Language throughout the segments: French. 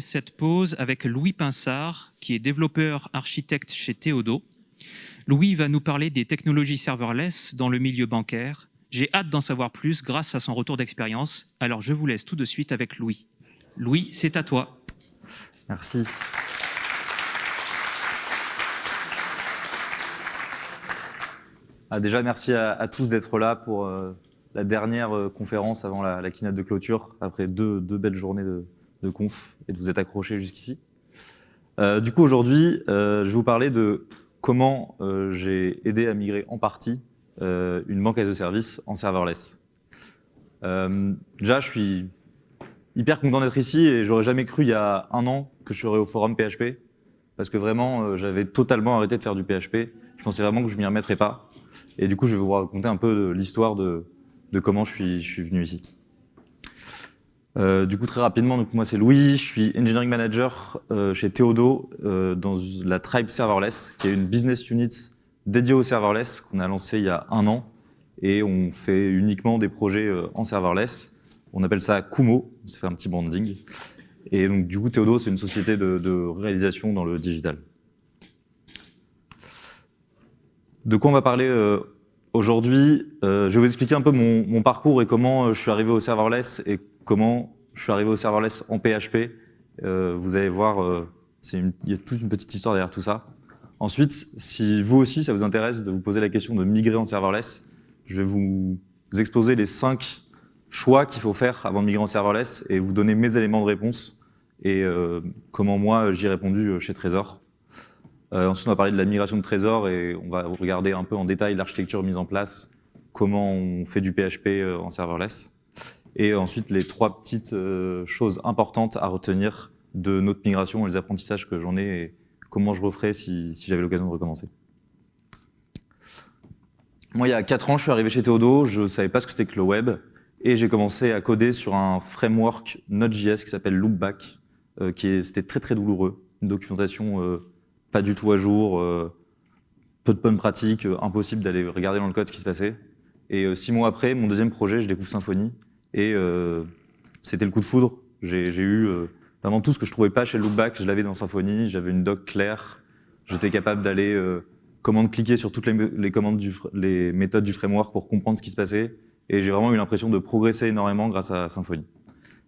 cette pause avec Louis Pinsard, qui est développeur architecte chez Théodo. Louis va nous parler des technologies serverless dans le milieu bancaire. J'ai hâte d'en savoir plus grâce à son retour d'expérience. Alors je vous laisse tout de suite avec Louis. Louis, c'est à toi. Merci. Ah, déjà, merci à, tous d'être là pour euh, la dernière euh, conférence avant la, la, keynote de clôture, après deux belles journées de, de, conf et de vous être accrochés jusqu'ici. Euh, du coup, aujourd'hui, euh, je vais vous parler de comment euh, j'ai aidé à migrer en partie euh, une banque a service en serverless. déjà, je suis hyper content d'être ici et j'aurais jamais cru il y a un an que je serais au forum PHP parce que vraiment, j'avais totalement arrêté de faire du PHP. Je pensais vraiment que je m'y remettrais pas. Et du coup, je vais vous raconter un peu l'histoire de, de comment je suis, je suis venu ici. Euh, du coup, très rapidement, donc moi c'est Louis, je suis engineering manager euh, chez Theodo euh, dans la Tribe Serverless, qui est une business unit dédiée au serverless qu'on a lancé il y a un an et on fait uniquement des projets en serverless. On appelle ça Kumo, on fait un petit branding. Et donc du coup, Theodo, c'est une société de, réalisation dans le digital. De quoi on va parler Aujourd'hui, je vais vous expliquer un peu mon, mon, parcours et comment je suis arrivé au serverless et comment je suis arrivé au serverless en PHP. Euh, vous allez voir, euh, une, il y a toute une petite histoire derrière tout ça. Ensuite, si vous aussi, ça vous intéresse de vous poser la question de migrer en serverless, je vais vous exposer les cinq choix qu'il faut faire avant de migrer en serverless et vous donner mes éléments de réponse et euh, comment moi j'y ai répondu chez Trésor. Euh, ensuite, on va parler de la migration de trésors et on va regarder un peu en détail l'architecture mise en place, comment on fait du PHP euh, en serverless. Et ensuite, les trois petites euh, choses importantes à retenir de notre migration et les apprentissages que j'en ai et comment je referais si, si j'avais l'occasion de recommencer. Moi, il y a quatre ans, je suis arrivé chez Théodo, je savais pas ce que c'était que le web, et j'ai commencé à coder sur un framework Node.js qui s'appelle Loopback, euh, qui c'était très très douloureux, une documentation euh, pas du tout à jour, euh, peu de bonnes pratiques, euh, impossible d'aller regarder dans le code ce qui se passait. Et euh, six mois après, mon deuxième projet, je découvre Symfony, et c'était le coup de foudre. J'ai eu vraiment tout ce que je trouvais pas chez Loopback, je l'avais dans Symfony, j'avais une doc claire, j'étais capable d'aller commande cliquer sur toutes les, commandes du, les méthodes du framework pour comprendre ce qui se passait, et j'ai vraiment eu l'impression de progresser énormément grâce à Symfony.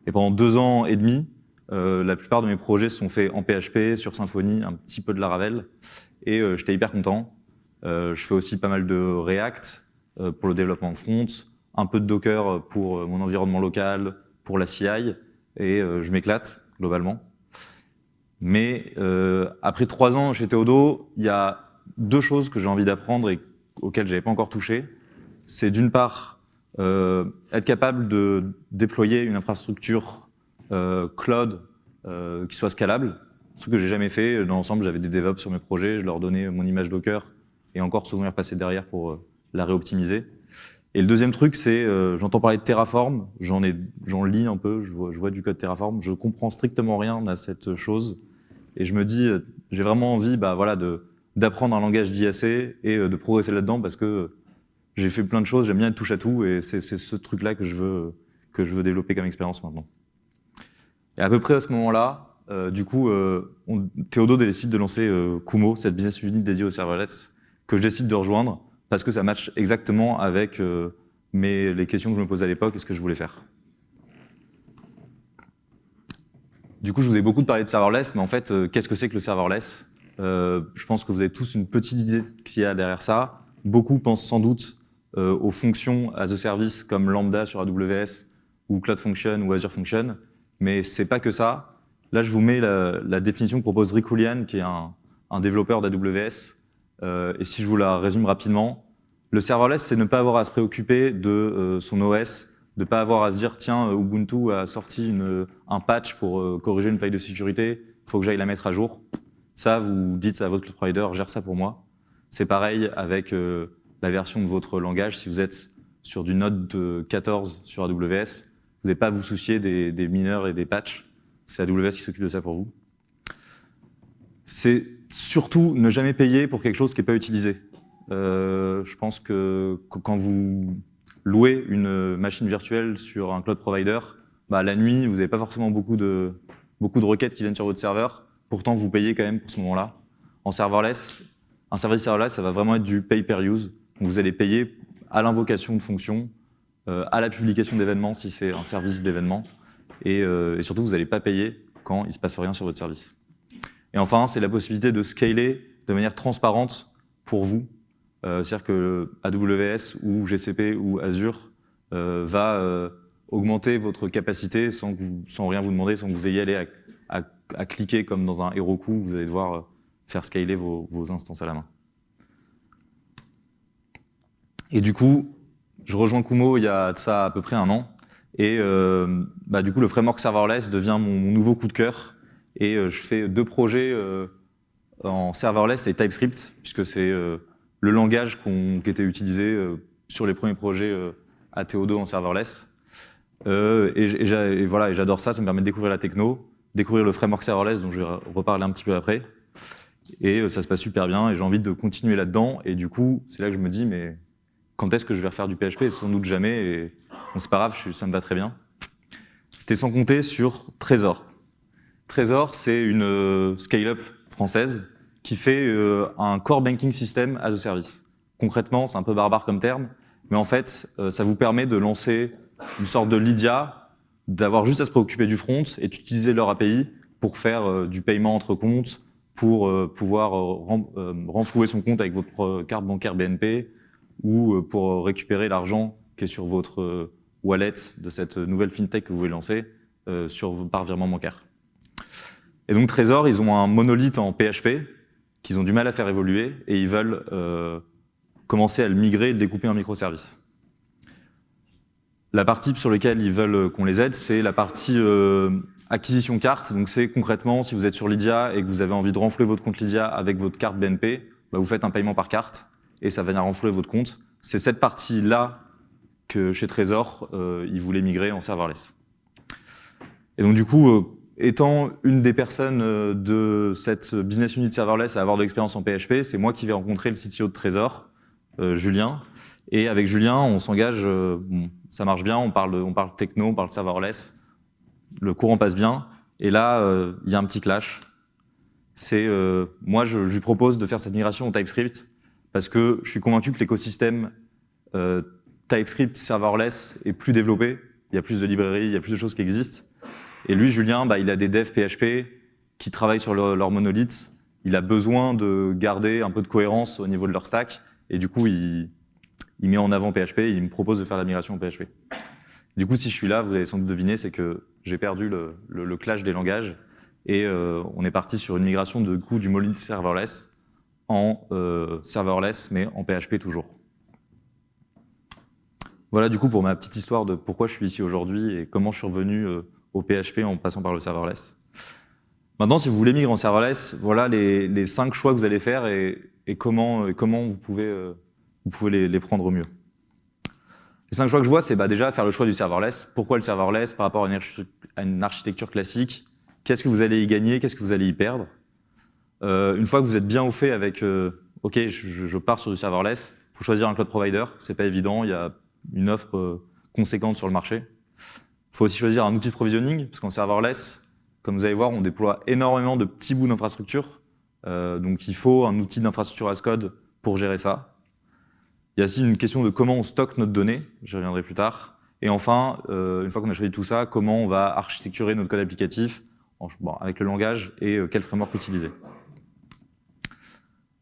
Et pendant deux ans et demi, euh, la plupart de mes projets sont faits en PHP, sur Symfony, un petit peu de Laravel, et euh, j'étais hyper content. Euh, je fais aussi pas mal de React euh, pour le développement front, un peu de Docker pour euh, mon environnement local, pour la CI, et je m'éclate globalement. Mais après trois ans chez Théodo, il y a deux choses que j'ai envie d'apprendre et auxquelles j'avais pas encore touché. C'est d'une part être capable de déployer une infrastructure euh, cloud euh, qui soit scalable, ce que j'ai jamais fait. Dans l'ensemble, j'avais des DevOps sur mes projets, je leur donnais mon image Docker et encore souvent repasser derrière pour euh, la réoptimiser. Et le deuxième truc, c'est, euh, j'entends parler de Terraform, j'en ai, j'en lis un peu, je vois, je vois du code Terraform, je comprends strictement rien à cette chose, et je me dis, j'ai vraiment envie, bah voilà, de d'apprendre un langage d'IAC et de progresser là-dedans parce que j'ai fait plein de choses, j'aime bien être touche à tout, et c'est ce truc-là que je veux que je veux développer comme expérience maintenant. Et à peu près à ce moment-là, euh, du coup, euh, on, Théodo décide de lancer euh, Kumo, cette business unit dédiée aux serverless, que je décide de rejoindre parce que ça match exactement avec euh, mes, les questions que je me posais à l'époque et ce que je voulais faire. Du coup, je vous ai beaucoup parlé de serverless, mais en fait, euh, qu'est-ce que c'est que le serverless? Euh, Je pense que vous avez tous une petite idée qu'il y a derrière ça. Beaucoup pensent sans doute aux fonctions as a service comme Lambda sur AWS ou Cloud Function ou Azure Function. Mais c'est pas que ça. Là, je vous mets la, définition que propose Rick Julian, qui est un, développeur d'AWS. Et si je vous la résume rapidement, le serverless, c'est ne pas avoir à se préoccuper de euh, son OS, de pas avoir à se dire tiens euh, Ubuntu a sorti une, un patch pour euh, corriger une faille de sécurité, faut que j'aille la mettre à jour. Ça, vous dites à votre provider gère ça pour moi. C'est pareil avec euh, la version de votre langage. Si vous êtes sur du Node 14 sur AWS, vous n'avez pas à vous soucier des, des, mineurs et des patchs. C'est AWS qui s'occupe de ça pour vous. C'est surtout ne jamais payer pour quelque chose qui n'est pas utilisé. Euh, je pense que quand vous louez une machine virtuelle sur un cloud provider, bah, la nuit, vous n'avez pas forcément beaucoup de, beaucoup de requêtes qui viennent sur votre serveur. Pourtant, vous payez quand même pour ce moment-là. En serverless, un service serverless, ça va vraiment être du pay per use. vous allez payer à l'invocation de fonctions, euh, à la publication d'événements si c'est un service d'événements, et, euh, et, surtout, vous n'allez pas payer quand il se passe rien sur votre service. Et enfin, c'est la possibilité de scaler de manière transparente pour vous. Euh, C'est-à-dire que AWS ou GCP ou Azure euh, va euh, augmenter votre capacité sans, rien vous demander, sans que vous ayez à, cliquer comme dans un Heroku, vous allez devoir faire scaler vos, instances à la main. Et du coup, je rejoins Kumo il y a de ça à peu près un an. Et euh, bah, du coup, le framework serverless devient mon, nouveau coup de cœur. Et je fais deux projets en serverless et TypeScript, puisque c'est le langage qu qui était utilisé euh, sur les premiers projets euh, à Théodo en serverless. et, et, et voilà, et j'adore ça, ça me permet de découvrir la techno, découvrir le framework serverless, dont je vais reparler un petit peu après. Et ça se passe super bien, et j'ai envie de continuer là-dedans. Et du coup, c'est là que je me dis, mais quand est-ce que je vais refaire du PHP Sans doute jamais, et bon, c'est pas grave, je, ça me va très bien. C'était sans compter sur Trésor. Trésor, c'est une euh, scale-up française qui fait euh, un core banking system as a service. Concrètement, c'est un peu barbare comme terme, mais en fait, euh, ça vous permet de lancer une sorte de Lydia, d'avoir juste à se préoccuper du front et d'utiliser leur API pour faire euh, du paiement entre comptes, pour euh, pouvoir euh, renflouer son compte avec votre carte bancaire BNP, ou pour récupérer l'argent qui est sur votre wallet de cette nouvelle fintech que vous voulez lancer sur, par virement bancaire. Et donc Trésor, ils ont un monolithe en PHP qu'ils ont du mal à faire évoluer et ils veulent euh, commencer à le migrer et le découper en microservices. La partie sur laquelle ils veulent qu'on les aide, c'est la partie euh, acquisition carte. Donc c'est concrètement, si vous êtes sur Lydia et que vous avez envie de renflouer votre compte Lydia avec votre carte BNP, bah vous faites un paiement par carte et ça va venir renflouer votre compte. C'est cette partie-là que chez Trésor, euh, ils voulaient migrer en serverless. Et donc du coup, euh, étant une des personnes euh, de cette business unit serverless à avoir de l'expérience en PHP, c'est moi qui vais rencontrer le CTO de Trésor, euh, Julien. Et avec Julien, on s'engage, euh, ça marche bien, on parle, on parle techno, on parle serverless, le courant passe bien. Et là, il y a un petit clash. C'est moi, je, je lui propose de faire cette migration au TypeScript parce que je suis convaincu que l'écosystème TypeScript serverless est plus développé. Il y a plus de librairies, il y a plus de choses qui existent. Et lui, Julien, bah, il a des devs PHP qui travaillent sur leur, leur monolith. Il a besoin de garder un peu de cohérence au niveau de leur stack. Et du coup, il, il met en avant PHP et il me propose de faire la migration en PHP. Du coup, si je suis là, vous avez sans doute deviné, c'est que j'ai perdu le, le, le, clash des langages et euh, on est parti sur une migration de coup du monolith serverless en euh, serverless, mais en PHP toujours. Voilà du coup pour ma petite histoire de pourquoi je suis ici aujourd'hui et comment je suis revenu euh, au PHP en passant par le serverless. Maintenant, si vous voulez migrer en serverless, voilà les, cinq choix que vous allez faire et, comment, vous pouvez, euh, les, prendre au mieux. Les cinq choix que je vois, c'est bah, déjà faire le choix du serverless. Pourquoi le serverless par rapport à une, architecture classique? Qu'est-ce que vous allez y gagner? Qu'est-ce que vous allez y perdre? Euh, une fois que vous êtes bien au fait avec, euh, ok, je, je, pars sur du serverless, faut choisir un cloud provider, c'est pas évident, il y a une offre conséquente sur le marché. Il faut aussi choisir un outil de provisioning, parce qu'en serverless, comme vous allez voir, on déploie énormément de petits bouts d'infrastructure, euh, donc il faut un outil d'infrastructure as code pour gérer ça. Il y a aussi une question de comment on stocke notre donnée, j'y reviendrai plus tard. Et enfin, euh, une fois qu'on a choisi tout ça, comment on va architecturer notre code applicatif avec le langage et euh, quel framework utiliser.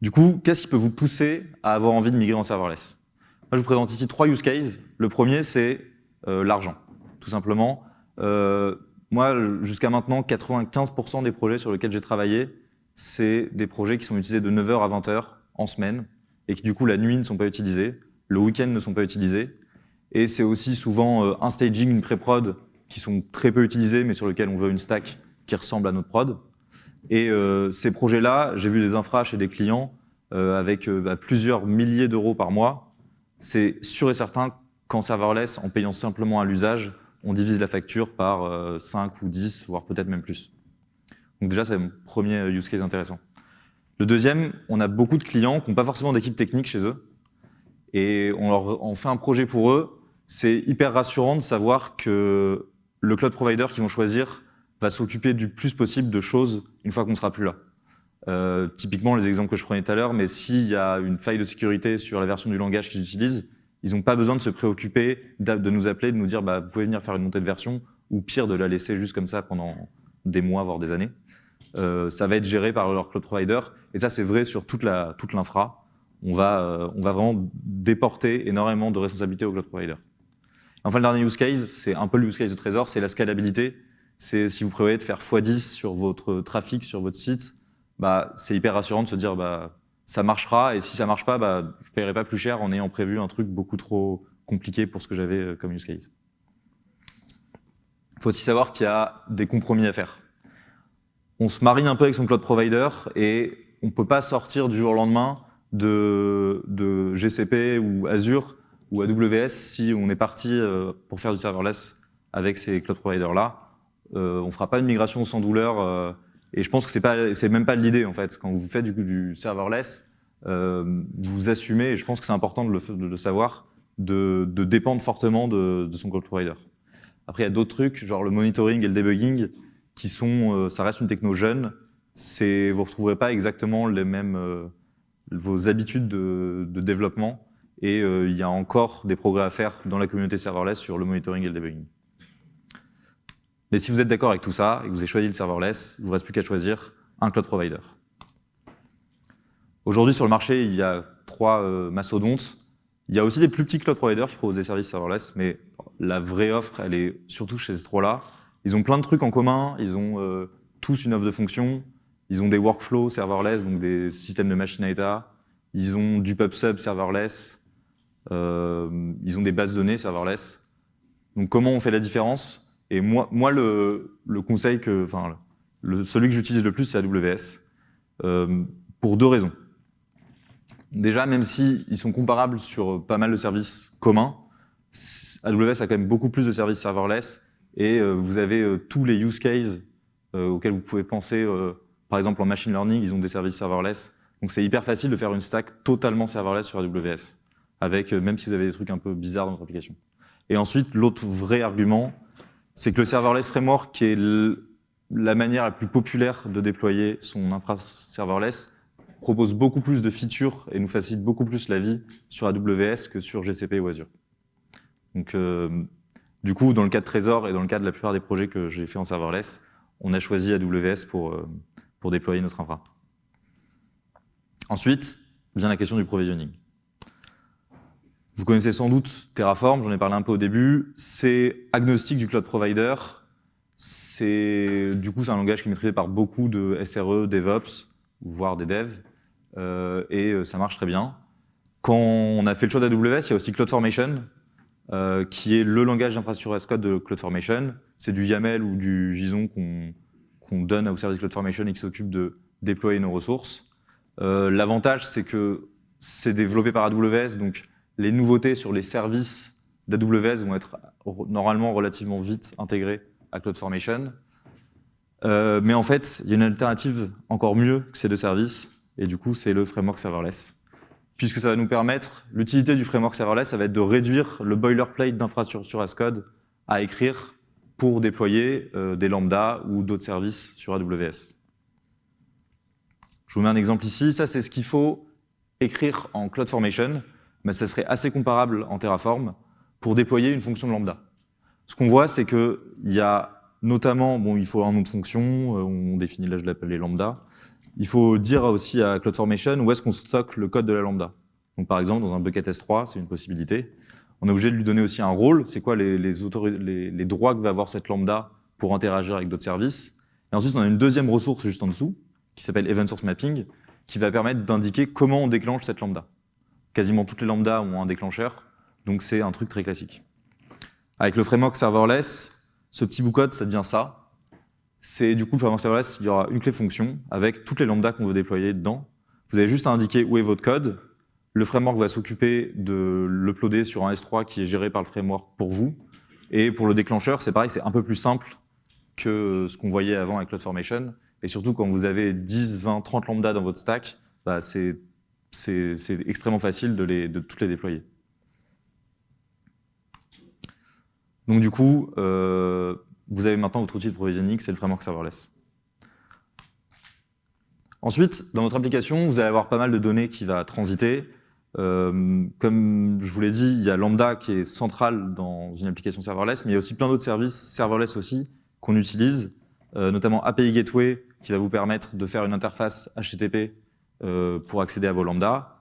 Du coup, qu'est-ce qui peut vous pousser à avoir envie de migrer en serverless? Moi, je vous présente ici trois use cases. Le premier, c'est l'argent, tout simplement. Euh, moi, jusqu'à maintenant, 95% des projets sur lesquels j'ai travaillé, c'est des projets qui sont utilisés de 9h à 20h en semaine et qui, du coup, la nuit ne sont pas utilisés, le week-end ne sont pas utilisés. Et c'est aussi souvent euh, un staging, une pré-prod qui sont très peu utilisés, mais sur lesquels on veut une stack qui ressemble à notre prod. Et euh, ces projets-là, j'ai vu des infras chez des clients euh, avec euh, bah, plusieurs milliers d'euros par mois. C'est sûr et certain qu'en serverless, en payant simplement à l'usage, on divise la facture par euh, 5 ou 10, voire peut-être même plus. Donc déjà, c'est mon premier use case intéressant. Le deuxième, on a beaucoup de clients qui n'ont pas forcément d'équipe technique chez eux. Et on leur on fait un projet pour eux. C'est hyper rassurant de savoir que le cloud provider qu'ils vont choisir va s'occuper du plus possible de choses une fois qu'on sera plus là. Euh, typiquement, les exemples que je prenais tout à l'heure, mais s'il y a une faille de sécurité sur la version du langage qu'ils utilisent, ils n'ont pas besoin de se préoccuper de nous appeler, de nous dire bah, vous pouvez venir faire une montée de version, ou pire, de la laisser juste comme ça pendant des mois, voire des années. Euh, ça va être géré par leur cloud provider, et ça c'est vrai sur toute la toute l'infra. On va euh, on va vraiment déporter énormément de responsabilités au cloud provider. Enfin, le dernier use case, c'est un peu le use case de Trésor, c'est la scalabilité. C'est si vous prévoyez de faire x10 sur votre trafic, sur votre site, bah, c'est hyper rassurant de se dire bah, ça marchera, et si ça marche pas, bah, je paierai pas plus cher en ayant prévu un truc beaucoup trop compliqué pour ce que j'avais euh, comme use case. Faut aussi savoir qu'il y a des compromis à faire. On se marie un peu avec son cloud provider et on peut pas sortir du jour au lendemain de, de GCP ou Azure ou AWS si on est parti euh, pour faire du serverless avec ces cloud providers là. Euh, on fera pas une migration sans douleur euh, et je pense que c'est pas même pas l'idée en fait. Quand vous faites du, du serverless, euh, vous assumez et je pense que c'est important de le, de le savoir de, de, dépendre fortement de, de son cloud provider. Après il y a d'autres trucs genre le monitoring et le debugging qui sont euh, ça reste une techno jeune. C'est vous retrouverez pas exactement les mêmes vos habitudes de, de développement et euh, il y a encore des progrès à faire dans la communauté serverless sur le monitoring et le debugging. Mais si vous êtes d'accord avec tout ça et que vous avez choisi le serverless, il ne vous reste plus qu'à choisir un cloud provider. Aujourd'hui, sur le marché, il y a trois euh, mastodontes. Il y a aussi des plus petits cloud providers qui proposent des services serverless, mais la vraie offre, elle est surtout chez ces trois-là. Ils ont plein de trucs en commun, ils ont euh, tous une offre de fonction, ils ont des workflows serverless, donc des systèmes de machine à état, ils ont du PubSub serverless, euh, ils ont des bases de données serverless. Donc comment on fait la différence? Et moi, moi le, conseil que, enfin, celui que j'utilise le plus, c'est AWS, euh, pour deux raisons. Déjà, même si ils sont comparables sur pas mal de services communs, AWS a quand même beaucoup plus de services serverless et euh, vous avez euh, tous les use cases auxquels vous pouvez penser. par exemple, en machine learning, ils ont des services serverless. Donc c'est hyper facile de faire une stack totalement serverless sur AWS avec même si vous avez des trucs un peu bizarres dans votre application. Et ensuite, l'autre vrai argument, c'est que le serverless framework, qui est la manière la plus populaire de déployer son infra serverless, propose beaucoup plus de features et nous facilite beaucoup plus la vie sur AWS que sur GCP ou Azure. Donc, euh, du coup, dans le cas de Trésor et dans le cas de la plupart des projets que j'ai fait en serverless, on a choisi AWS pour, euh, pour déployer notre infra. Ensuite, vient la question du provisioning. Vous connaissez sans doute Terraform, j'en ai parlé un peu au début. C'est agnostique du cloud provider. C'est du coup c'est un langage qui est maîtrisé par beaucoup de SRE, DevOps, voire des devs, euh, et euh, ça marche très bien. Quand on a fait le choix d'AWS, il y a aussi CloudFormation, euh, qui est le langage d'infrastructure as code de CloudFormation. C'est du YAML ou du JSON qu'on qu'on donne au service CloudFormation et qui s'occupe de déployer nos ressources. Euh, L'avantage, c'est que c'est développé par AWS, donc les nouveautés sur les services d'AWS vont être normalement relativement vite intégrées à CloudFormation. Euh, mais en fait, il y a une alternative encore mieux que ces deux services, et du coup, c'est le framework serverless. Puisque ça va nous permettre, l'utilité du framework serverless, ça va être de réduire le boilerplate d'infrastructure as code à écrire pour déployer euh, des lambda ou d'autres services sur AWS. Je vous mets un exemple ici. Ça, c'est ce qu'il faut écrire en CloudFormation mais ça serait assez comparable en Terraform pour déployer une fonction lambda. Ce qu'on voit, c'est que il y a notamment, bon, il faut un nom de fonction, euh, on définit là, je l'appelle lambda. Il faut dire aussi à CloudFormation où est-ce qu'on stocke le code de la lambda. Donc par exemple, dans un bucket S3, c'est une possibilité. On est obligé de lui donner aussi un rôle, c'est quoi les, les droits que va avoir cette lambda pour interagir avec d'autres services? Et ensuite, on a une deuxième ressource juste en dessous, qui s'appelle Event Source Mapping, qui va permettre d'indiquer comment on déclenche cette lambda quasiment toutes les lambdas ont un déclencheur, donc c'est un truc très classique. Avec le framework serverless, ce petit bout de code, ça devient ça. C'est du coup le framework serverless, il y aura une clé fonction avec toutes les lambdas qu'on veut déployer dedans. Vous avez juste à indiquer où est votre code. Le framework va s'occuper de l'uploader sur un S3 qui est géré par le framework pour vous. Et pour le déclencheur, c'est pareil, c'est un peu plus simple que ce qu'on voyait avant avec CloudFormation. Et surtout, quand vous avez 10, 20, 30 lambdas dans votre stack, bah, c'est c'est extrêmement facile de, toutes les déployer. Donc du coup, euh, vous avez maintenant votre outil de provisioning, c'est le framework serverless. Ensuite, dans votre application, vous allez avoir pas mal de données qui va transiter. Euh, comme je vous l'ai dit, il y a Lambda qui est central dans une application serverless, mais il y a aussi plein d'autres services serverless aussi qu'on utilise, euh, notamment API Gateway qui va vous permettre de faire une interface HTTP pour accéder à vos Lambda,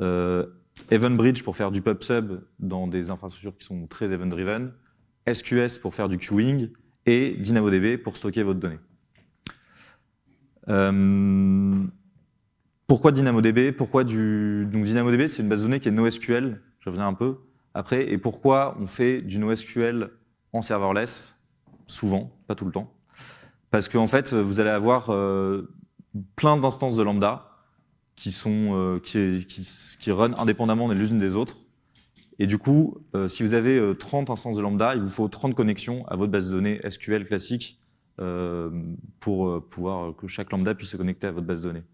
euh, EventBridge pour faire du pub-sub dans des infrastructures qui sont très event-driven, SQS pour faire du queuing et DynamoDB pour stocker votre donnée. Euh, pourquoi DynamoDB? Pourquoi donc DynamoDB c'est une base de données qui est NoSQL. Je reviens un peu après. Et pourquoi on fait du NoSQL en serverless? Souvent, pas tout le temps. Parce qu'en fait, vous allez avoir euh, plein d'instances de lambda qui sont euh, qui, qui, qui run indépendamment les unes des autres. Et du coup, euh, si vous avez 30 instances de lambda, il vous faut 30 connexions à votre base de données SQL classique euh, pour euh, pouvoir que chaque lambda puisse se connecter à votre base de données.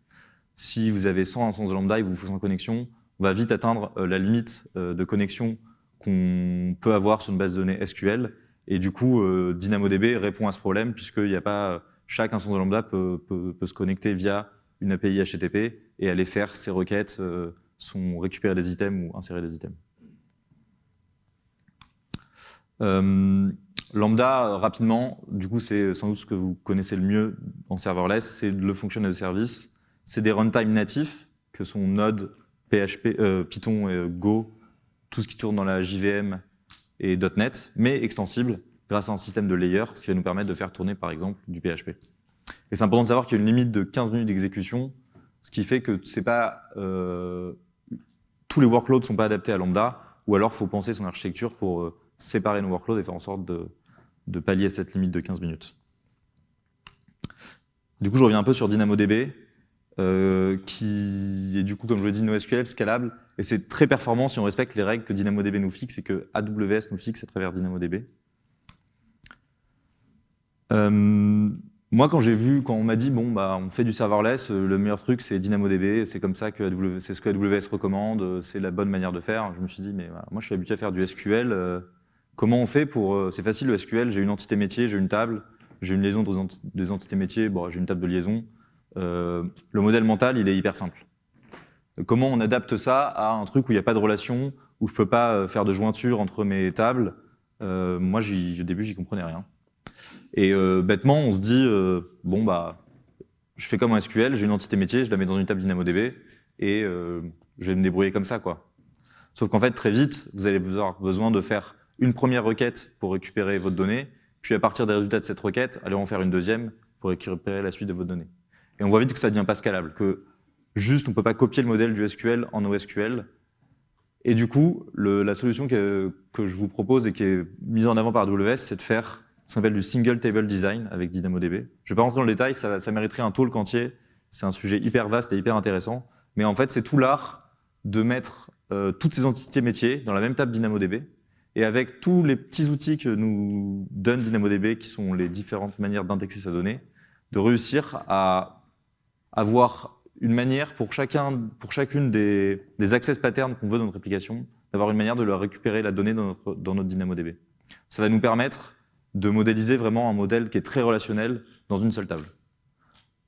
Si vous avez 100 instances de lambda et vous faut 100 connexions, on va vite atteindre euh, la limite de connexion qu'on peut avoir sur une base de données SQL. Et du coup, DynamoDB répond à ce problème puisqu'il n'y a pas chaque instance de lambda peut, peut, peut, se connecter via une API HTTP et aller faire ses requêtes, sont récupérer des items ou insérer des items. Euh, Lambda, euh, rapidement, du coup, c'est sans doute ce que vous connaissez le mieux en serverless, c'est le fonctionnement de service. C'est des runtime natifs, que sont Node, PHP, euh, Python, et Go, tout ce qui tourne dans la JVM et .NET, mais extensible grâce à un système de layers, ce qui va nous permettre de faire tourner, par exemple, du PHP. Et c'est important de savoir qu'il y a une limite de 15 minutes d'exécution, ce qui fait que c'est pas euh, tous les workloads sont pas adaptés à Lambda, ou alors faut penser son architecture pour euh, séparer nos workloads et faire en sorte de, de pallier cette limite de 15 minutes. Du coup, je reviens un peu sur DynamoDB, euh, qui est du coup, comme je l'ai dit, NoSQL, scalable, et c'est très performant si on respecte les règles que DynamoDB nous fixe et que AWS nous fixe à travers DynamoDB. Moi, quand j'ai vu, quand on m'a dit, bon, bah, on fait du serverless, euh, le meilleur truc, c'est DynamoDB, c'est comme ça que AWS recommande, c'est la bonne manière de faire. Je me suis dit, mais voilà, moi, je suis habitué à faire du SQL, euh, Comment on fait pour... Euh, c'est facile le SQL, j'ai une entité métier, j'ai une table, j'ai une liaison entre des entités métiers, bon, j'ai une table de liaison. Euh, le modèle mental, il est hyper simple. Comment on adapte ça à un truc où il n'y a pas de relation, où je peux pas euh, faire de jointure entre mes tables? Euh, Moi, au début, j'y comprenais rien. Et euh, bêtement, on se dit, euh, bon, bah, je fais comme un SQL, j'ai une entité métier, je la mets dans une table DynamoDB, et je vais me débrouiller comme ça. quoi. Sauf qu'en fait, très vite, vous allez avoir besoin de faire une première requête pour récupérer votre donnée, puis à partir des résultats de cette requête, allez en faire une deuxième pour récupérer la suite de vos données. Et on voit vite que ça devient pas scalable, que juste on peut pas copier le modèle du SQL en OSQL. Et du coup, le, la solution que, que, je vous propose et qui est mise en avant par AWS, c'est de faire ce qu'on appelle du single table design avec DynamoDB. Je vais pas rentrer dans le détail, ça, ça mériterait un talk entier. C'est un sujet hyper vaste et hyper intéressant. Mais en fait, c'est tout l'art de mettre euh, toutes ces entités métiers dans la même table DynamoDB et avec tous les petits outils que nous donne DynamoDB, qui sont les différentes manières d'indexer sa donnée, de réussir à avoir une manière pour chacun, pour chacune des, des access patterns qu'on veut dans notre application, d'avoir une manière de leur récupérer la donnée dans notre, dans notre DynamoDB. Ça va nous permettre de modéliser vraiment un modèle qui est très relationnel dans une seule table.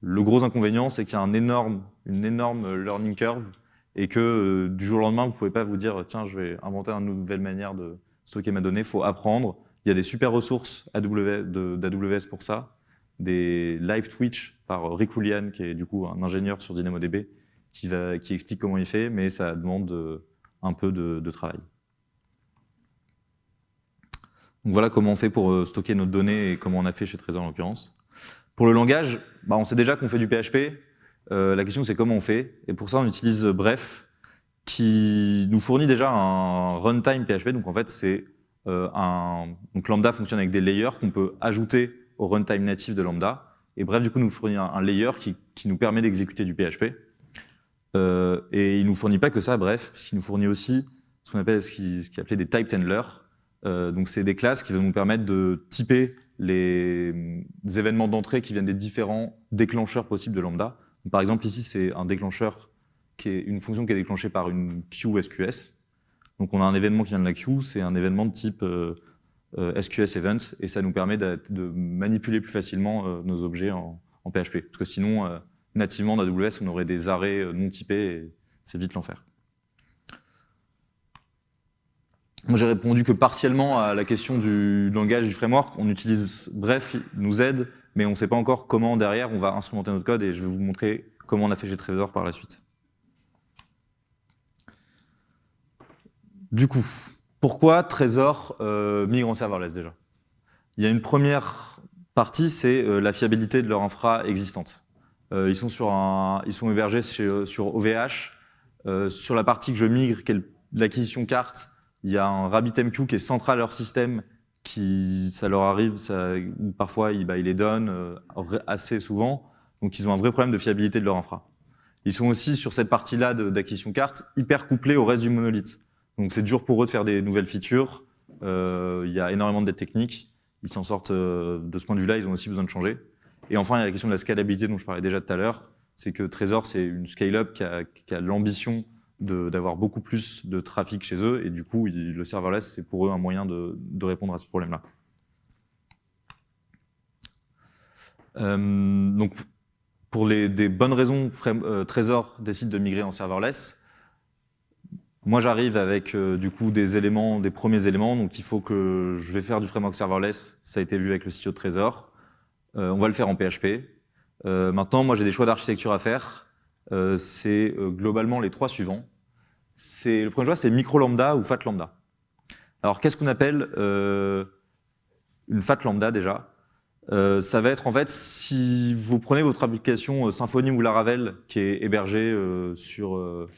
Le gros inconvénient, c'est qu'il y a un énorme, une énorme learning curve et que euh, du jour au lendemain, vous pouvez pas vous dire tiens, je vais inventer une nouvelle manière de, stocker ma donnée, il faut apprendre. Il y a des super ressources d'AWS pour ça, des live Twitch par Rick Julian, qui est du coup un ingénieur sur DynamoDB, qui, va, qui explique comment il fait, mais ça demande euh, un peu de, de travail. Donc voilà comment on fait pour euh, stocker notre donnée et comment on a fait chez Trésor en l'occurrence. Pour le langage, bah on sait déjà qu'on fait du PHP. Euh, la question c'est comment on fait. Et pour ça on utilise Bref, qui nous fournit déjà un runtime PHP. Donc en fait, c'est euh, un donc Lambda fonctionne avec des layers qu'on peut ajouter au runtime natif de Lambda. Et bref, du coup, nous fournit un, layer qui, qui, nous permet d'exécuter du PHP. Euh, et il nous fournit pas que ça, bref, il nous fournit aussi ce qu'on appelle ce qui, ce qui est appelé des type handlers. Euh, donc c'est des classes qui vont nous permettre de typer les, les événements d'entrée qui viennent des différents déclencheurs possibles de Lambda. Par exemple, ici, c'est un déclencheur qui est une fonction qui est déclenchée par une queue SQS. Donc on a un événement qui vient de la queue, c'est un événement de type euh, SQS Event, et ça nous permet de, manipuler plus facilement nos objets en, en, PHP. Parce que sinon, nativement dans AWS, on aurait des arrêts non typés, et c'est vite l'enfer. Moi, j'ai répondu que partiellement à la question du langage du framework. On utilise Bref, nous aide, mais on ne sait pas encore comment derrière on va instrumenter notre code et je vais vous montrer comment on a fait chez Trezor par la suite. Du coup, pourquoi Trezor euh, migre en serverless déjà? Il y a une première partie, c'est euh, la fiabilité de leur infra existante. Euh, ils, sont sur un, ils sont hébergés sur, OVH. Euh, sur la partie que je migre, l'acquisition carte, il y a un RabbitMQ qui est central à leur système, qui, ça leur arrive, ça, parfois il, bah, il les donne euh, assez souvent, donc ils ont un vrai problème de fiabilité de leur infra. Ils sont aussi sur cette partie-là d'acquisition carte hyper couplés au reste du monolithe. Donc c'est dur pour eux de faire des nouvelles features, euh, il y a énormément de dettes techniques, ils s'en sortent euh, de ce point de vue-là, ils ont aussi besoin de changer. Et enfin, il y a la question de la scalabilité dont je parlais déjà tout à l'heure, c'est que Trezor, c'est une scale-up qui a, qui a l'ambition d'avoir beaucoup plus de trafic chez eux, et du coup, le serverless, c'est pour eux un moyen de, de répondre à ce problème-là. Euh, donc, pour les, des bonnes raisons, euh, Trésor décide de migrer en serverless. Moi, j'arrive avec euh, du coup des éléments, des premiers éléments, donc il faut que je vais faire du framework serverless. Ça a été vu avec le CTO de Trésor. Euh, on va le faire en PHP. Euh, maintenant, moi, j'ai des choix d'architecture à faire. Euh, c'est euh, globalement les trois suivants. C'est Le premier choix, c'est micro lambda ou fat lambda. Alors, qu'est-ce qu'on appelle euh, une fat lambda déjà? Euh, Ça va être en fait, si vous prenez votre application Symfony ou Laravel qui est hébergée sur,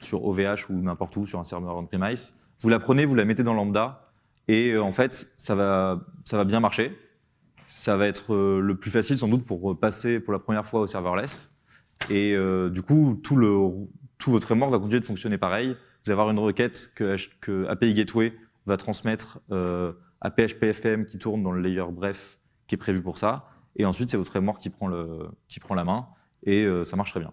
sur OVH ou n'importe où, sur un serveur on-premise, vous la prenez, vous la mettez dans lambda, et en fait, ça va, ça va bien marcher. Ça va être le plus facile sans doute pour passer pour la première fois au serverless. Et euh, du coup, tout, le, tout votre framework va continuer de fonctionner pareil. Vous allez avoir une requête que, que API Gateway va transmettre euh, à PHPFM qui tourne dans le layer bref qui est prévu pour ça. Et ensuite, c'est votre framework qui prend, le, qui prend la main et euh, ça marche très bien.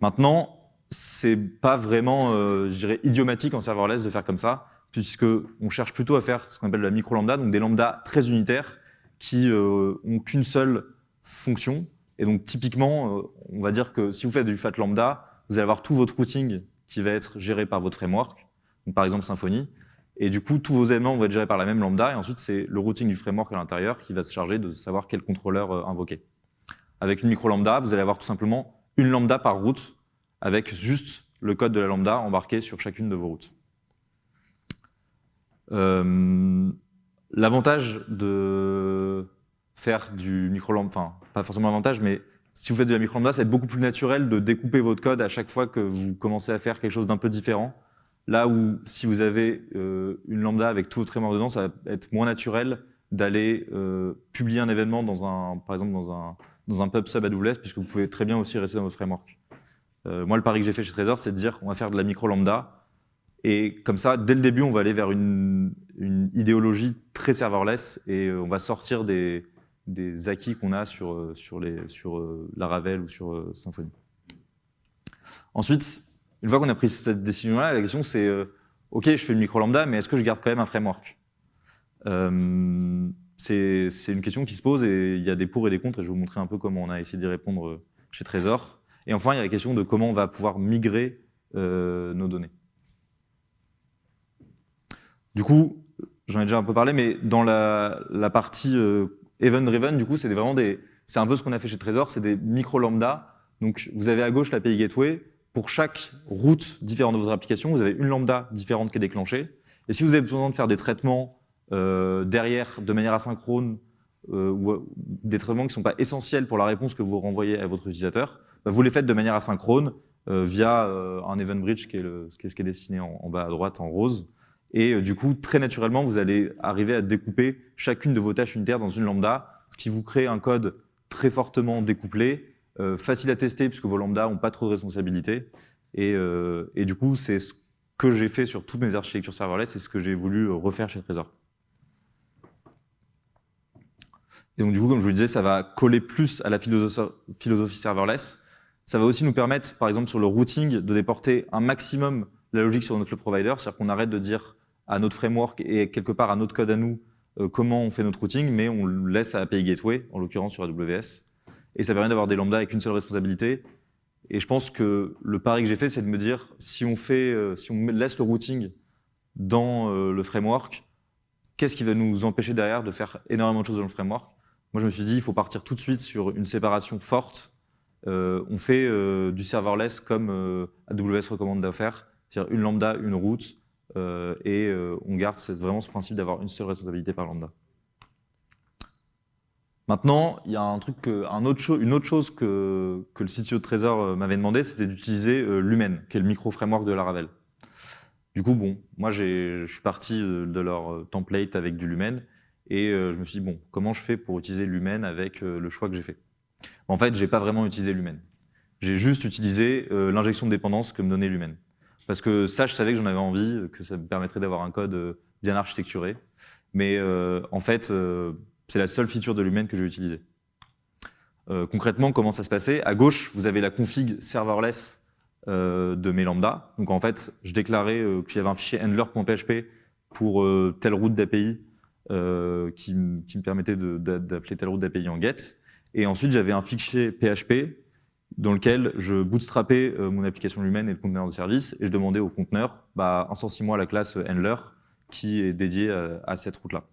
Maintenant, c'est pas vraiment, euh, je dirais, idiomatique en serverless de faire comme ça, puisque on cherche plutôt à faire ce qu'on appelle la micro lambda, donc des lambdas très unitaires qui euh, ont qu'une seule fonction et donc typiquement, euh, on va dire que si vous faites du fat lambda, vous allez avoir tout votre routing qui va être géré par votre framework, donc par exemple Symfony, et du coup tous vos éléments vont être gérés par la même lambda, et ensuite c'est le routing du framework à l'intérieur qui va se charger de savoir quel contrôleur euh, invoquer. Avec une micro lambda, vous allez avoir tout simplement une lambda par route, avec juste le code de la lambda embarqué sur chacune de vos routes. Euh, L'avantage de faire du micro lambda, enfin pas forcément avantage, mais si vous faites de la micro lambda, ça va être beaucoup plus naturel de découper votre code à chaque fois que vous commencez à faire quelque chose d'un peu différent. Là où si vous avez euh, une lambda avec tout votre framework dedans, ça va être moins naturel d'aller euh, publier un événement dans un, par exemple dans un dans un pub sub AWS, puisque vous pouvez très bien aussi rester dans votre framework. Euh, moi, le pari que j'ai fait chez Trezor, c'est de dire on va faire de la micro lambda, et comme ça, dès le début, on va aller vers une, une idéologie très serverless, et on va sortir des des acquis qu'on a sur, euh, sur, les, sur euh, Laravel ou sur euh, Symfony. Ensuite, une fois qu'on a pris cette décision-là, la question c'est OK, je fais le micro lambda, mais est-ce que je garde quand même un framework? Euh, C'est une question qui se pose et il y a des pour et des contre et je vais vous montrer un peu comment on a essayé d'y répondre chez Trésor. Et enfin, il y a la question de comment on va pouvoir migrer nos données. Du coup, j'en ai déjà un peu parlé, mais dans la partie euh, Event driven, du coup, c'est vraiment des, c'est un peu ce qu'on a fait chez Trésor, c'est des micro lambda. Donc, vous avez à gauche l'API Gateway. Pour chaque route différente de votre application, vous avez une lambda différente qui est déclenchée. Et si vous avez besoin de faire des traitements euh, derrière de manière asynchrone, euh, ou euh, des traitements qui ne sont pas essentiels pour la réponse que vous renvoyez à votre utilisateur, bah, vous les faites de manière asynchrone euh, via euh, un event bridge qui est, le, qui est ce qui est dessiné en bas à droite en rose. Et euh, du coup, très naturellement, vous allez arriver à découper chacune de vos tâches unitaires dans une lambda, ce qui vous crée un code très fortement découplé, euh, facile à tester puisque vos lambdas n'ont pas trop de responsabilités. Et, euh, et du coup, c'est ce que j'ai fait sur toutes mes architectures serverless, c'est ce que j'ai voulu refaire chez Trezor. Et donc du coup, comme je vous le disais, ça va coller plus à la philosophie serverless. Ça va aussi nous permettre, par exemple sur le routing, de déporter un maximum la logique sur notre provider, c'est-à-dire qu'on arrête de dire à notre framework et quelque part à notre code à nous euh, comment on fait notre routing, mais on le laisse à API Gateway, en l'occurrence sur AWS. Et ça permet d'avoir des lambdas avec une seule responsabilité. Et je pense que le pari que j'ai fait, c'est de me dire, si on, fait, euh, si on laisse le routing dans euh, le framework, qu'est-ce qui va nous empêcher derrière de faire énormément de choses dans le framework? Moi, je me suis dit, il faut partir tout de suite sur une séparation forte. On fait du serverless comme AWS recommande de faire, c'est-à-dire une lambda, une route, et euh, on garde vraiment ce principe d'avoir une seule responsabilité par lambda. Maintenant, il y a un truc une autre chose que, le CTO de Trésor euh, m'avait demandé, c'était d'utiliser euh, Lumen, qui est le micro-framework de Laravel. Du coup, bon, moi je suis parti de leur template avec du Lumen, et je me suis dit, bon, comment je fais pour utiliser Lumen avec le choix que j'ai fait? En fait, j'ai pas vraiment utilisé Lumen. J'ai juste utilisé l'injection de dépendance que me donnait Lumen. Parce que ça, je savais que j'en avais envie, que ça me permettrait d'avoir un code bien architecturé. Mais euh, en fait, euh, c'est la seule feature de Lumen que j'ai utilisée. Euh, concrètement, comment ça se passait? À gauche, vous avez la config serverless euh, de mes lambda. Donc en fait, je déclarais euh, qu'il y avait un fichier handler.php pour euh, telle route d'API qui, qui, me permettait d'appeler telle route d'API en get. Et ensuite, j'avais un fichier PHP dans lequel je bootstrapais mon application Lumen et le conteneur de service et je demandais au conteneur, bah, insensi-moi la classe handler qui est dédiée à, à cette route-là.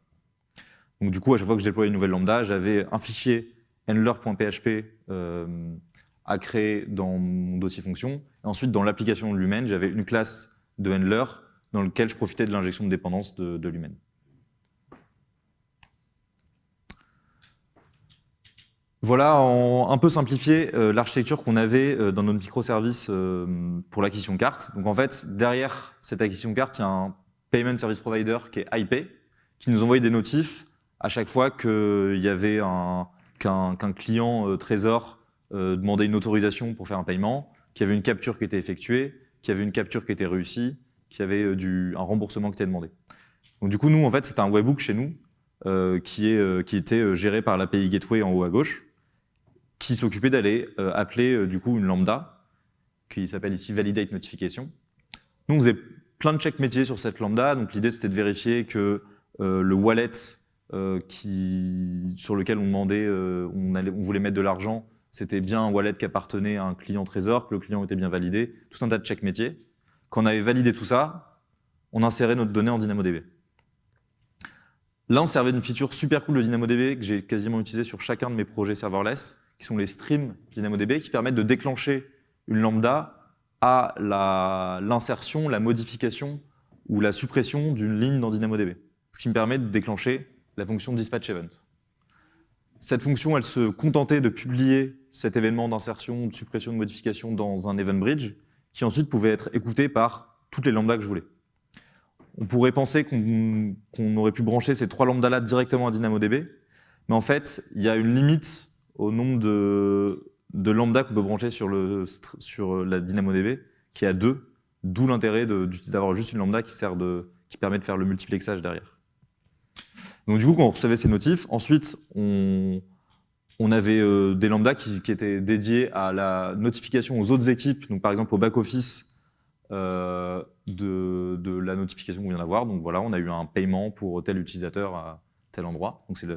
Donc du coup, à chaque fois que je déployais une nouvelle lambda, j'avais un fichier handler.php euh, à créer dans mon dossier fonction. Et ensuite, dans l'application de Lumen, j'avais une classe de handler dans lequel je profitais de l'injection de dépendance de, de. Voilà, en un peu simplifié, euh, l'architecture qu'on avait euh, dans notre microservice euh, pour l'acquisition carte. Donc en fait, derrière cette acquisition carte, il y a un Payment Service Provider qui est IP, qui nous envoyait des notifs à chaque fois qu'il y avait un qu'un qu client euh, Trésor euh, demandait une autorisation pour faire un paiement, qu'il y avait une capture qui était effectuée, qu'il y avait une capture qui était réussie, qu'il y avait euh, un remboursement qui était demandé. Donc du coup, nous, en fait, c'était un webhook chez nous euh, qui, est, euh, qui était géré par l'API Gateway en haut à gauche, qui s'occupait d'aller appeler du coup une lambda, qui s'appelle ici Validate Notification. Nous, on faisait plein de checks métiers sur cette lambda, donc l'idée c'était de vérifier que le wallet euh, qui, sur lequel on demandait, euh, on, allait, on voulait mettre de l'argent, c'était bien un wallet qui appartenait à un client Trésor, que le client était bien validé, tout un tas de checks métiers. Quand on avait validé tout ça, on insérait notre donnée en DynamoDB. Là, on servait d'une feature super cool de DynamoDB que j'ai quasiment utilisé sur chacun de mes projets serverless, qui sont les streams DynamoDB, qui permettent de déclencher une lambda à l'insertion, la, modification ou la suppression d'une ligne dans DynamoDB. Ce qui me permet de déclencher la fonction dispatch event. Cette fonction, elle se contentait de publier cet événement d'insertion, de suppression, de modification dans un event bridge, qui ensuite pouvait être écouté par toutes les lambdas que je voulais. On pourrait penser qu'on qu aurait pu brancher ces trois lambdas-là directement à DynamoDB, mais en fait, il y a une limite au nombre de, de lambdas qu'on peut brancher sur, le, sur la DynamoDB, qui est à deux, d'où l'intérêt d'avoir juste une lambda qui, permet de faire le multiplexage derrière. Donc du coup, quand on recevait ces notifs, ensuite, on, avait euh, des lambdas qui, étaient dédiés à la notification aux autres équipes, donc par exemple au back-office euh, de, la notification qu'on vient d'avoir. Donc voilà, on a eu un paiement pour tel utilisateur à tel endroit. Donc c'est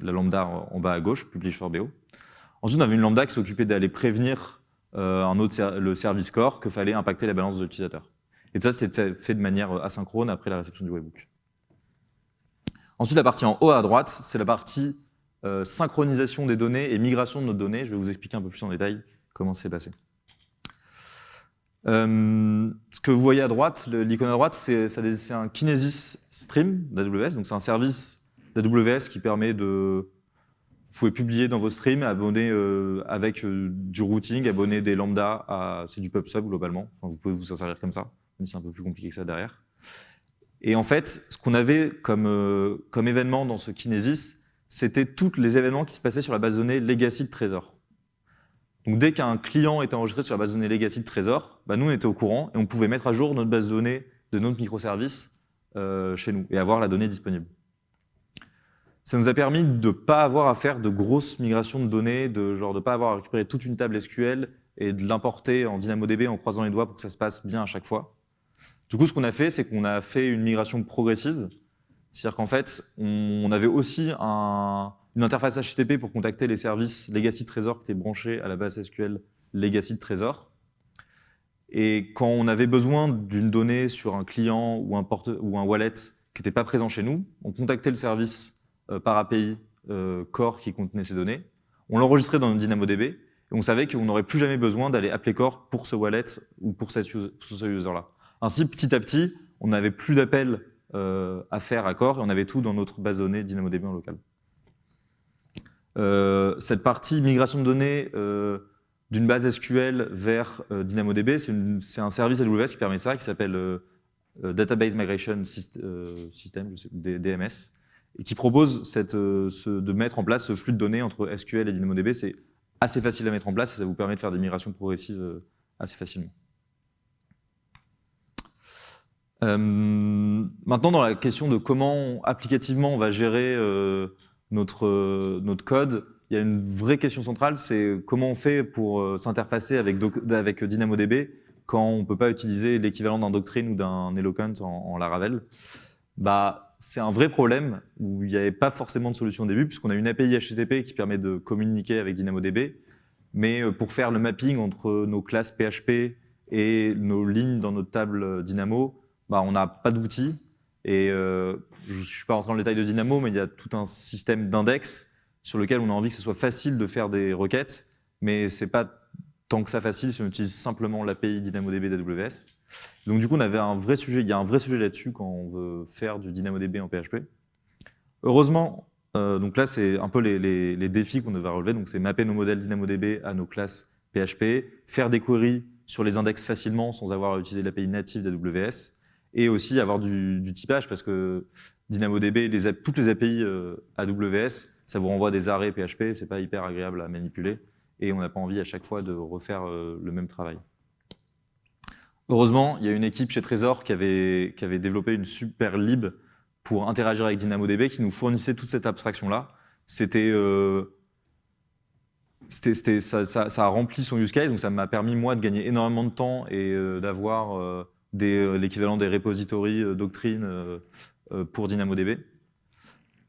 la lambda en bas à gauche, publish for BO. Ensuite, on avait une lambda qui s'occupait d'aller prévenir euh, un autre le service core que fallait impacter la balance de l'utilisateur. Et ça, c'était fait de manière asynchrone après la réception du webhook. Ensuite, la partie en haut à droite, c'est la partie euh, synchronisation des données et migration de nos données. Je vais vous expliquer un peu plus en détail comment c'est passé. Euh, ce que vous voyez à droite, l'icône à droite, c'est un Kinesis Stream d'AWS. Donc c'est un service d'AWS qui permet de... Vous pouvez publier dans vos streams, abonner euh, avec euh, du routing, abonner des lambdas à... C'est du PubSub globalement. Enfin, vous pouvez vous en servir comme ça, même si c'est un peu plus compliqué que ça derrière. Et en fait, ce qu'on avait comme, euh, comme événement dans ce Kinesis, c'était tous les événements qui se passaient sur la base de données legacy de Trésor. Donc dès qu'un client était enregistré sur la base de données legacy de Trésor, bah nous on était au courant et on pouvait mettre à jour notre base de données de notre microservice euh, chez nous et avoir la donnée disponible. Ça nous a permis de ne pas avoir à faire de grosses migrations de données, de genre de pas avoir à récupérer toute une table SQL et de l'importer en DynamoDB en croisant les doigts pour que ça se passe bien à chaque fois. Du coup, ce qu'on a fait, c'est qu'on a fait une migration progressive. C'est-à-dire qu'en fait, on avait aussi un, une interface HTTP pour contacter les services Legacy Trésor qui étaient branchés à la base SQL Legacy Trésor. Et quand on avait besoin d'une donnée sur un client ou un, wallet qui n'était pas présent chez nous, on contactait le service par API euh, Core qui contenait ces données, on l'enregistrait dans DynamoDB, et on savait qu'on n'aurait plus jamais besoin d'aller appeler Core pour ce wallet ou pour, user, ce user-là. Ainsi, petit à petit, on n'avait plus d'appels euh, à faire à Core, et on avait tout dans notre base de données DynamoDB en local. Euh, cette partie migration de données euh, d'une base SQL vers euh, DynamoDB, c'est un service AWS qui permet ça, qui s'appelle euh, Database Migration System, sais, DMS, et qui propose cette, ce, de mettre en place ce flux de données entre SQL et DynamoDB. C'est assez facile à mettre en place et ça vous permet de faire des migrations progressives assez facilement. Euh, maintenant, dans la question de comment applicativement on va gérer euh, notre, notre code, il y a une vraie question centrale, c'est comment on fait pour euh, s'interfacer avec, avec DynamoDB quand on ne peut pas utiliser l'équivalent d'un Doctrine ou d'un Eloquent en, en, Laravel. Bah, c'est un vrai problème où il n'y avait pas forcément de solution au début puisqu'on a une API HTTP qui permet de communiquer avec DynamoDB, mais pour faire le mapping entre nos classes PHP et nos lignes dans notre table Dynamo, bah, on n'a pas d'outils. Et euh, je ne suis pas rentré dans le détail de Dynamo, mais il y a tout un système d'index sur lequel on a envie que ce soit facile de faire des requêtes, mais c'est pas tant que ça facile si on utilise simplement l'API DynamoDB d'AWS. Donc du coup, on avait un vrai sujet, il y a un vrai sujet là-dessus quand on veut faire du DynamoDB en PHP. Heureusement, euh, donc là, c'est un peu les, défis qu'on devait relever. Donc c'est mapper nos modèles DynamoDB à nos classes PHP, faire des queries sur les index facilement sans avoir à utiliser l'API native d'AWS, et aussi avoir du, typage parce que DynamoDB, toutes les API euh, AWS, ça vous renvoie des arrêts PHP, c'est pas hyper agréable à manipuler et on n'a pas envie à chaque fois de refaire euh, le même travail. Heureusement, il y a une équipe chez Trésor qui avait, qui avait développé une super lib pour interagir avec DynamoDB qui nous fournissait toute cette abstraction-là. C'était euh, ça, ça, ça, a rempli son use case, donc ça m'a permis moi de gagner énormément de temps et euh, d'avoir euh, euh, l'équivalent des repositories doctrine pour DynamoDB.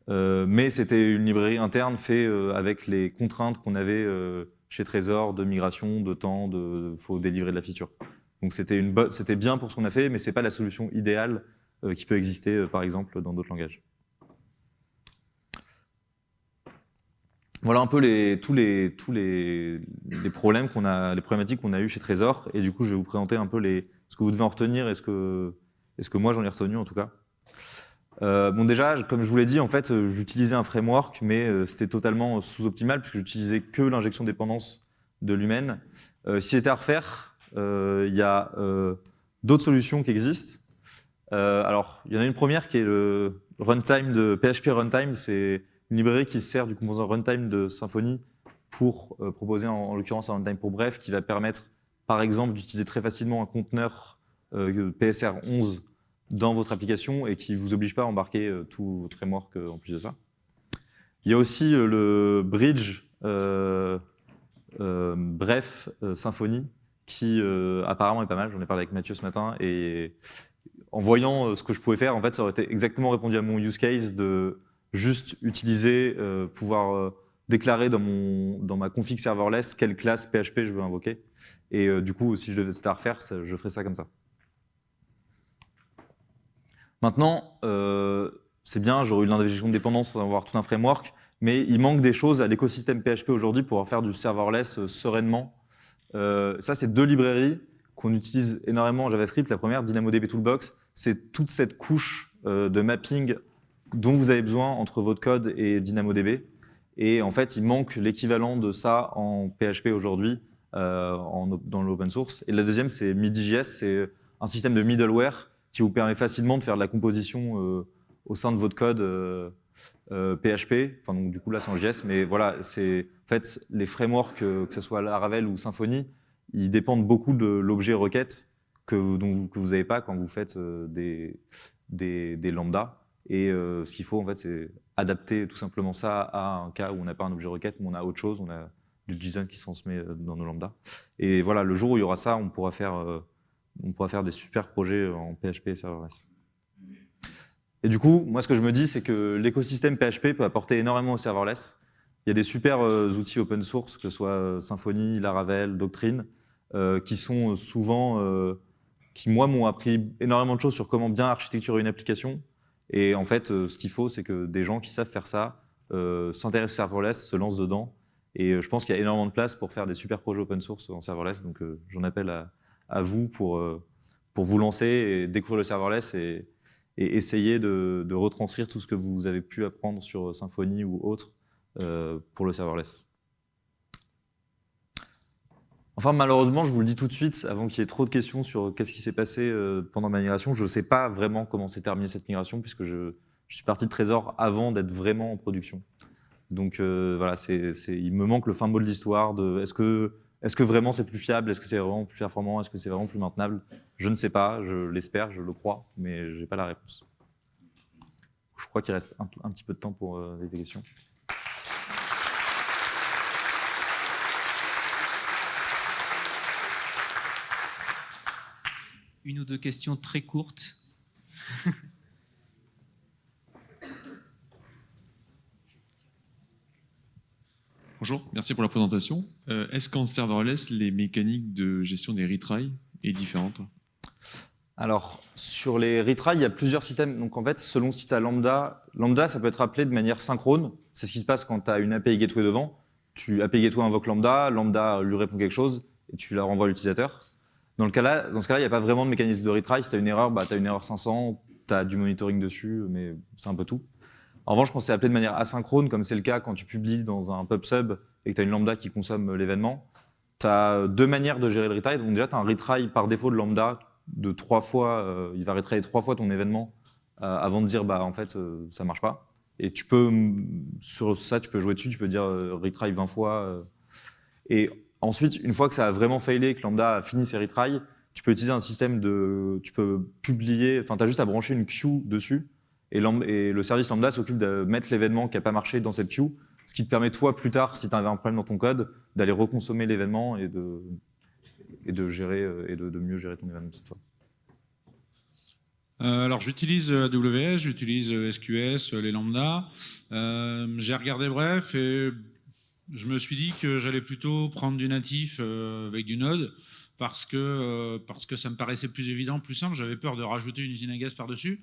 mais c'était une librairie interne faite avec les contraintes qu'on avait chez Trésor de migration, de temps, de faut délivrer de la feature. Donc c'était bien pour ce qu'on a fait, mais c'est pas la solution idéale qui peut exister par exemple dans d'autres langages. Voilà un peu les, tous les, tous les, les problèmes qu'on a, les problématiques qu'on a eu chez Trésor. Et du coup, je vais vous présenter un peu les, ce que vous devez en retenir et ce que, ce que moi j'en ai retenu en tout cas. Euh, bon déjà, comme je vous l'ai dit, en fait, j'utilisais un framework, mais euh, c'était totalement sous-optimal puisque j'utilisais que l'injection dépendance de l'humaine. Euh, si c'était à refaire, euh, il y a euh, d'autres solutions qui existent. alors, il y en a une première qui est le runtime de PHP Runtime. C'est une librairie qui sert du composant runtime de Symfony pour proposer en, en l'occurrence un runtime pour bref qui va permettre par exemple, d'utiliser très facilement un conteneur euh, PSR11 dans votre application et qui ne vous oblige pas à embarquer euh, tout votre framework euh, en plus de ça. Il y a aussi le bridge bref Symfony qui apparemment est pas mal. J'en ai parlé avec Mathieu ce matin et en voyant ce que je pouvais faire, en fait, ça aurait été exactement répondu à mon use case de juste utiliser, pouvoir déclarer dans, mon, dans ma config serverless quelle classe PHP je veux invoquer. Et euh, du coup, si je devais à refaire, je ferais ça comme ça. Maintenant, euh, c'est bien, j'aurais eu l'injection de dépendance avoir tout un framework, mais il manque des choses à l'écosystème PHP aujourd'hui pour faire du serverless euh, sereinement. Euh, ça, c'est deux librairies qu'on utilise énormément en JavaScript. La première, DynamoDB Toolbox, c'est toute cette couche euh, de mapping dont vous avez besoin entre votre code et DynamoDB. Et en fait, il manque l'équivalent de ça en PHP aujourd'hui euh, dans l'open source. Et la deuxième, c'est MIDI.js, c'est un système de middleware qui vous permet facilement de faire de la composition au sein de votre code euh, PHP. Enfin, donc, du coup, là, c'est en JS, mais voilà, c'est en fait les frameworks, que ce soit Laravel ou Symfony, ils dépendent beaucoup de l'objet requête que, vous, que vous n'avez pas quand vous faites des, des, des lambdas. Et euh, ce qu'il faut, en fait, c'est adapter tout simplement ça à un cas où on n'a pas un objet requête, mais on a autre chose, on a du JSON qui transmet euh, dans nos lambdas. Et voilà, le jour où il y aura ça, on pourra faire euh, on pourra faire des super projets en PHP et serverless. Et du coup, moi, ce que je me dis, c'est que l'écosystème PHP peut apporter énormément au serverless. Il y a des super euh, outils open source, que ce soit euh, Symfony, Laravel, Doctrine, euh, qui sont souvent, qui moi m'ont appris énormément de choses sur comment bien architecturer une application. Et en fait, ce qu'il faut, c'est que des gens qui savent faire ça s'intéressent au serverless, se lancent dedans. Et je pense qu'il y a énormément de place pour faire des super projets open source en serverless. Donc j'en appelle à, vous pour, pour vous lancer et découvrir le serverless et essayer de, retranscrire tout ce que vous avez pu apprendre sur Symfony ou autre euh, pour le serverless. Enfin, malheureusement, je vous le dis tout de suite, avant qu'il y ait trop de questions sur qu'est-ce qui s'est passé euh, pendant ma migration, je ne sais pas vraiment comment s'est terminée cette migration, puisque je, suis parti de Trésor avant d'être vraiment en production. Donc euh, voilà, il me manque le fin mot de l'histoire de est-ce que est-ce que vraiment c'est plus fiable? Est-ce que c'est vraiment plus performant? Est-ce que c'est vraiment plus maintenable? Je ne sais pas, je l'espère, je le crois, mais je n'ai pas la réponse. Je crois qu'il reste un, petit peu de temps pour euh, des questions. Une ou deux questions très courtes. Bonjour, merci pour la présentation. Euh, est-ce qu'en serverless, les mécaniques de gestion des retries est différente? Alors, sur les retries, il y a plusieurs systèmes. Donc en fait, selon si tu as lambda, lambda, ça peut être appelé de manière synchrone. C'est ce qui se passe quand tu as une API gateway devant. Tu API gateway invoque lambda, lambda lui répond quelque chose et tu la renvoies à l'utilisateur. Dans, le cas -là, dans ce cas-là, il n'y a pas vraiment de mécanisme de retry. Si tu as une erreur, bah, tu as une erreur 500, tu as du monitoring dessus, mais c'est un peu tout. En revanche, quand c'est appelé de manière asynchrone, comme c'est le cas quand tu publies dans un pub sub et que tu as une lambda qui consomme l'événement, tu as deux manières de gérer le retry. Donc déjà, tu as un retry par défaut de lambda de trois fois, euh, il va retryer trois fois ton événement euh, avant de dire bah en fait euh, ça marche pas. Et tu peux sur ça tu peux jouer dessus, tu peux dire retry 20 fois. et ensuite, une fois que ça a vraiment failé, que lambda a fini ses retries, tu peux utiliser un système de, tu peux publier, enfin tu as juste à brancher une queue dessus et, le service lambda s'occupe de mettre l'événement qui n'a pas marché dans cette queue, ce qui te permet toi plus tard, si tu avais un problème dans ton code, d'aller reconsommer l'événement et de, gérer euh, et de, mieux gérer ton événement cette fois. Euh, alors j'utilise AWS, j'utilise SQS, les lambda. Euh, j'ai regardé bref et je me suis dit que j'allais plutôt prendre du natif avec du Node parce que, parce que ça me paraissait plus évident, plus simple. J'avais peur de rajouter une usine à gaz par-dessus.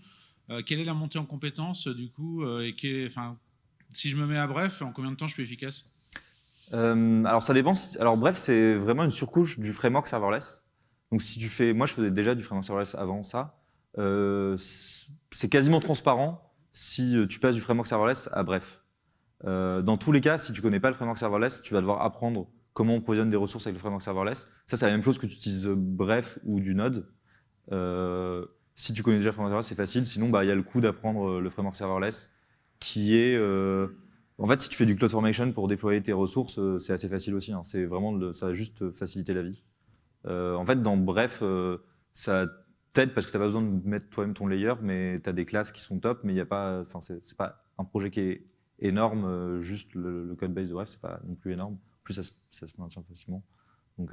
Euh, quelle est la montée en compétences du coup euh, et Si je me mets à Bref, en combien de temps je suis efficace? Euh, alors ça dépend. Alors bref, c'est vraiment une surcouche du framework serverless. Donc si tu fais, moi je faisais déjà du framework serverless avant ça. c'est quasiment transparent si tu passes du framework serverless à bref. dans tous les cas, si tu connais pas le framework serverless, tu vas devoir apprendre comment on provisionne des ressources avec le framework serverless. Ça, c'est la même chose que tu utilises bref ou du Node. Si tu connais déjà le framework serverless, c'est facile. Sinon, bah, il y a le coup d'apprendre euh, le framework serverless, qui est... Euh, en fait, si tu fais du CloudFormation pour déployer tes ressources, euh, c'est assez facile aussi. Hein. C'est vraiment, ça va juste faciliter la vie. en fait, dans Bref, ça t'aide parce que tu n'as pas besoin de mettre toi-même ton layer, mais tu as des classes qui sont top, mais il y a pas, enfin, c'est pas un projet qui est énorme, juste le, code base de Bref, c'est pas non plus énorme. En plus, ça, ça se maintient facilement. Donc,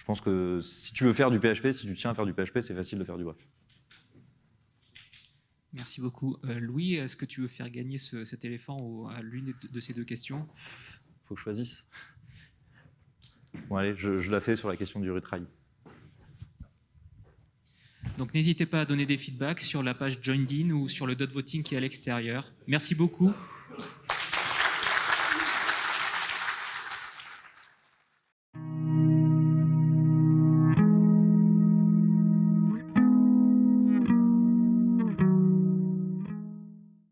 je pense que si tu veux faire du PHP, si tu tiens à faire du PHP, c'est facile de faire du bref. Merci beaucoup. Euh, Louis, est-ce que tu veux faire gagner cet éléphant à l'une de ces deux questions? Faut que je choisisse. Bon allez, je, la fais sur la question du retry. Donc n'hésitez pas à donner des feedbacks sur la page Joined In ou sur le dot voting qui est à l'extérieur. Merci beaucoup.